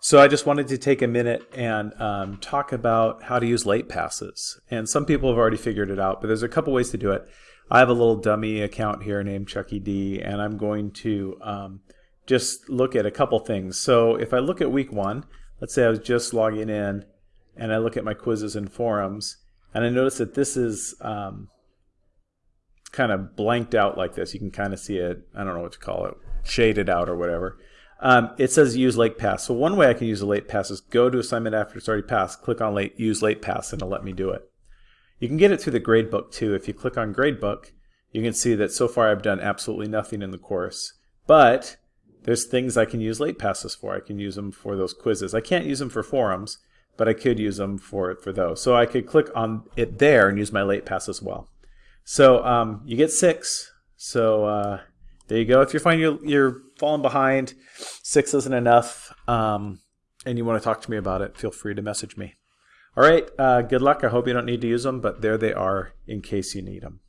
So I just wanted to take a minute and um, talk about how to use late passes. And some people have already figured it out, but there's a couple ways to do it. I have a little dummy account here named Chucky D, and I'm going to um, just look at a couple things. So if I look at week one, let's say I was just logging in, and I look at my quizzes and forums, and I notice that this is um, kind of blanked out like this. You can kind of see it, I don't know what to call it, shaded out or whatever. Um, it says use late pass. So one way I can use a late pass is go to assignment after it's already passed, click on late, use late pass, and it'll let me do it. You can get it through the gradebook too. If you click on gradebook, you can see that so far I've done absolutely nothing in the course. But there's things I can use late passes for. I can use them for those quizzes. I can't use them for forums, but I could use them for, for those. So I could click on it there and use my late pass as well. So um, you get six. So uh, there you go. If you're finding you're, you're falling behind, six isn't enough, um, and you want to talk to me about it, feel free to message me. All right, uh, good luck. I hope you don't need to use them, but there they are in case you need them.